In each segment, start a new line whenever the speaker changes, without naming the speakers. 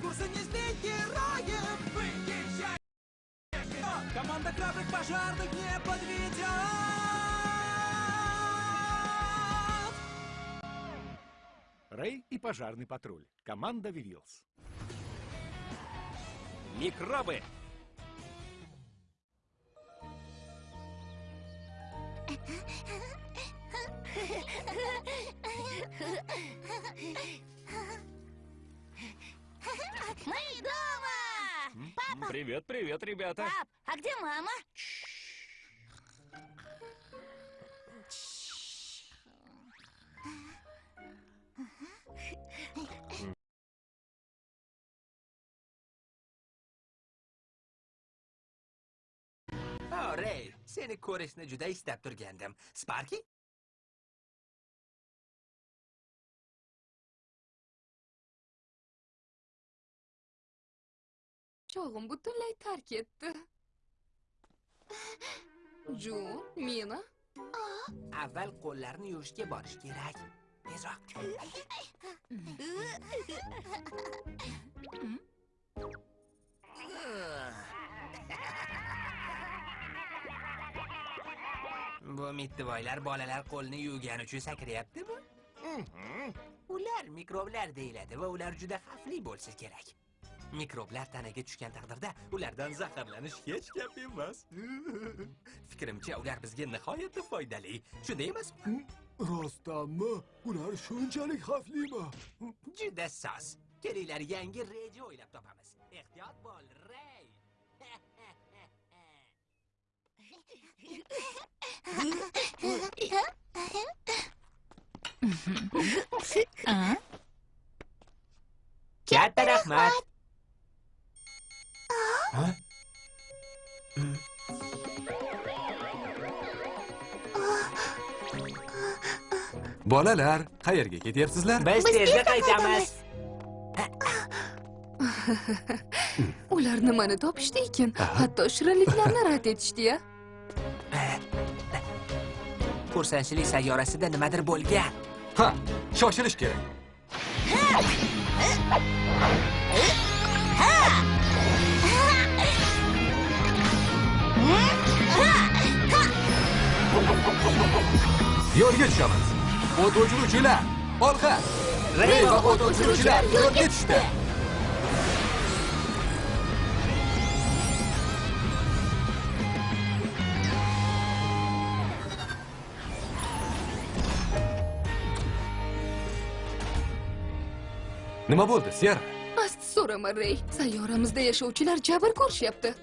курса не сбить героев. Выезжай! Команда храбрых пожарных не подведет.
Рэй и пожарный патруль. Команда Вивилс.
Микробы! Привет, ребята.
Пап, а где мама?
O, Rey, seni ko'rishni juda istab turgandim. Sparky?
Chog'im butunlay tark etdi. Jun, Mina.
Avval qo'llarni yuvishga borish kerak. Tezroq. Bu mittivoylar bolalar qo'lni yuvgani uchun sakrayaptimi? Ular mikroblar deyiladi va ular juda xavfli bo'lsa kerak. Mikroblar tanaga tushgan taqdirda ulardan zaharlanish hech gap emas. Fikrimcha ular bizga nihoyatda foydali. Shunday emasmi?
Rostdanmi? Ular shunchalik xavflimi?
Juda soz. Kelinglar yangi reja o'ylab topamiz. Ehtiyot bo'l, Rey. Katta rahmat.
Bolalar, qayerga ketyapsizlar?
Biz tezda qaytamiz.
Ular nimani topishdi ekan? Hatto shirinliklarni rad etishdi-ya.
Xursandchilik sayyorasida nimadir bo'lgan.
Ha, shoshilish kerak. Yo'lga tushamiz. O't o'chiruvchilar, olg'a! Rey va o't o'chiruvchilar yo'lga tushdi. Nima bo'ldi, Sierra?
Asti so'rama, Rey. Sayyoramizda yashovchilar jabr ko'rishyapti.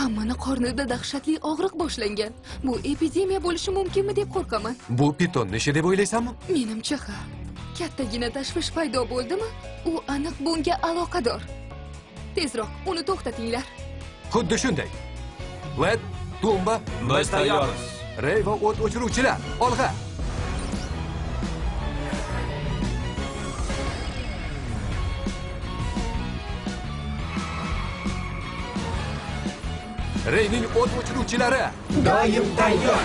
Hammani qornida dahshatli og'riq boshlangan. Bu epidemiya bo'lishi mumkinmi deb qo'rqaman.
Bu pitonning ishi deb o'ylaysanmi?
Menimcha ha. Kattagina tashvish paydo bo'ldimi? U aniq bunga aloqador. Tezroq uni to'xtatinglar.
Xuddi shunday. Led, Tumba,
Biz tayyormiz.
Rey va o't o'chiruvchilar, olg'a! Reyning o't o'chiruvchilari
Doim tayyor.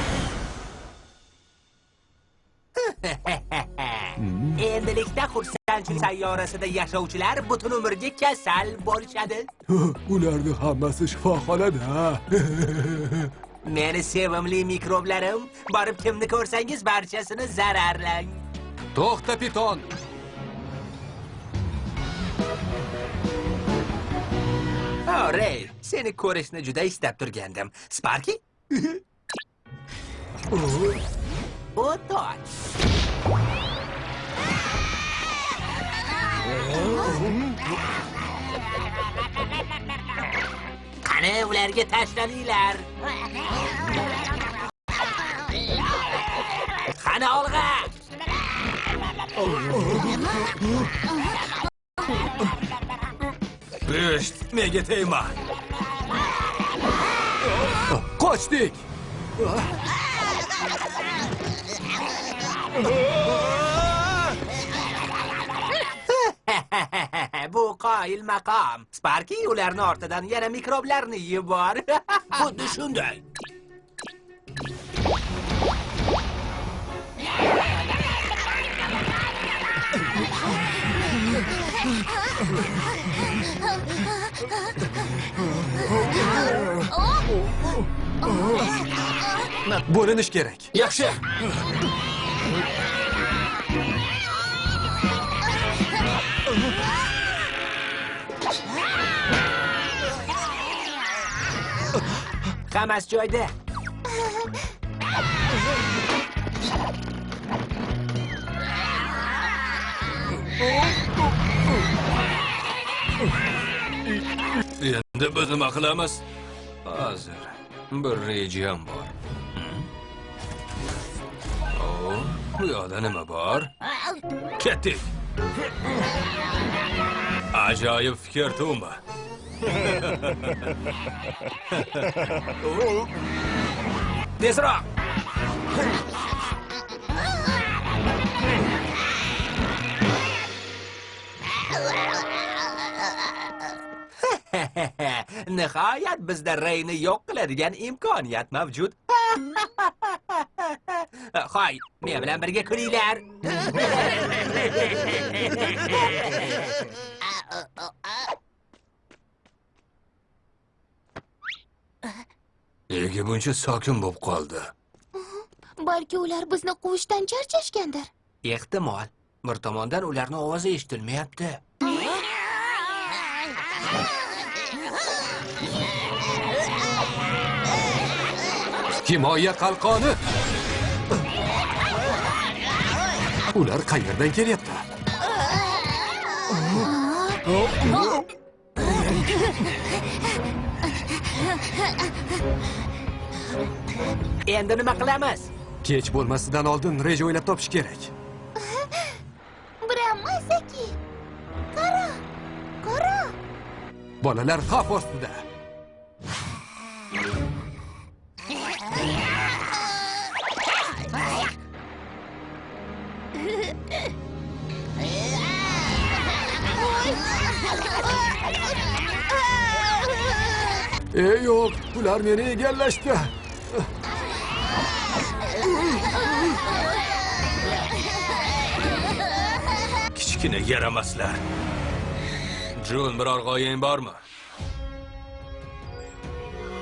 Endilikda xursandchilik sayyorasida yashovchilar butun umrga kasal bo'lishadi.
ularni hammasi shifoxonada.
Meni sevimli mikroblarim, borib kimni ko'rsangiz barchasini zararlang.
To'xta piton.
O, Rey, seni ko'rishni juda istab turgandim. Sparky? O'toch. Qani ularga tashlaninglar. Qani olg'a.
Oh, Пышт, мегетейма.
Кочник!
Bu kail makam. Sparky ularni ortidan yana mikroblarni yubor. Xuddi shunday.
bo'linish kerak
Yaxshi.
hammasi joyida
Endi biz nima qilamiz? Hozir bir rejam bor. O, bu yoqda nima bor? Ketdik. Ajoyib fikr, Tuma.
tezroq nihoyat bizda reyni yo'q qiladigan imkoniyat mavjud hoy men bilan birga kulinglar
Nega buncha sokin bo'lib qoldi?
Balki ular bizni quvishdan charchashgandir.
ehtimol bir tomondan ularni ovozi eshitilmayapti
himoya qalqoni ular qayerdan kelyapti
endi nima qilamiz
kech bo'lmasidan oldin reja o'ylab topish kerak
Brahmasaki. Qara. Qara.
bolalar xavf ostida ey yo'q ular meni egallashdi
Kichkina yaramaslar. Jun, biror g'oyang bormi?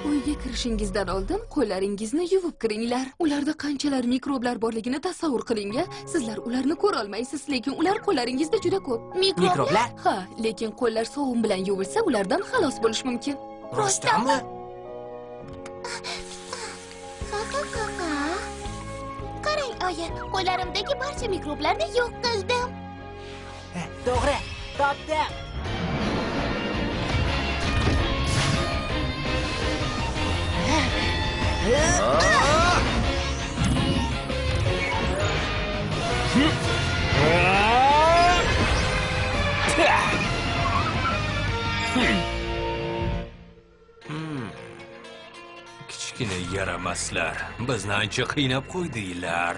Uyga kirishingizdan oldin qo'llaringizni yuvib kiringlar. Ularda qanchalar mikroblar borligini tasavvur qiling. Sizlar ularni ko'ra olmaysiz, lekin ular qo'llaringizda juda ko'p.
mikroblar
Ha, lekin qo'llar sovun bilan yuvilsa, ulardan xalos bo'lish mumkin.
Rostdanmi
Ha ha ha ha. Qarang, oyi, qo'llarimdagi barcha mikroblarni yo'q qildim.
to'g'ri topdim
Kichkina yaramaslar. Bizni ancha qiynab qo'ydinglar.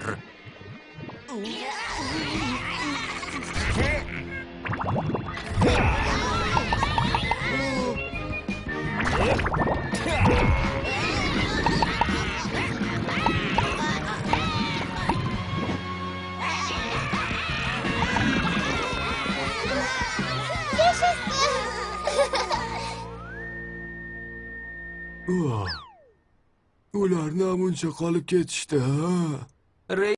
ular namuncha qolib ketishdi ha?
Rey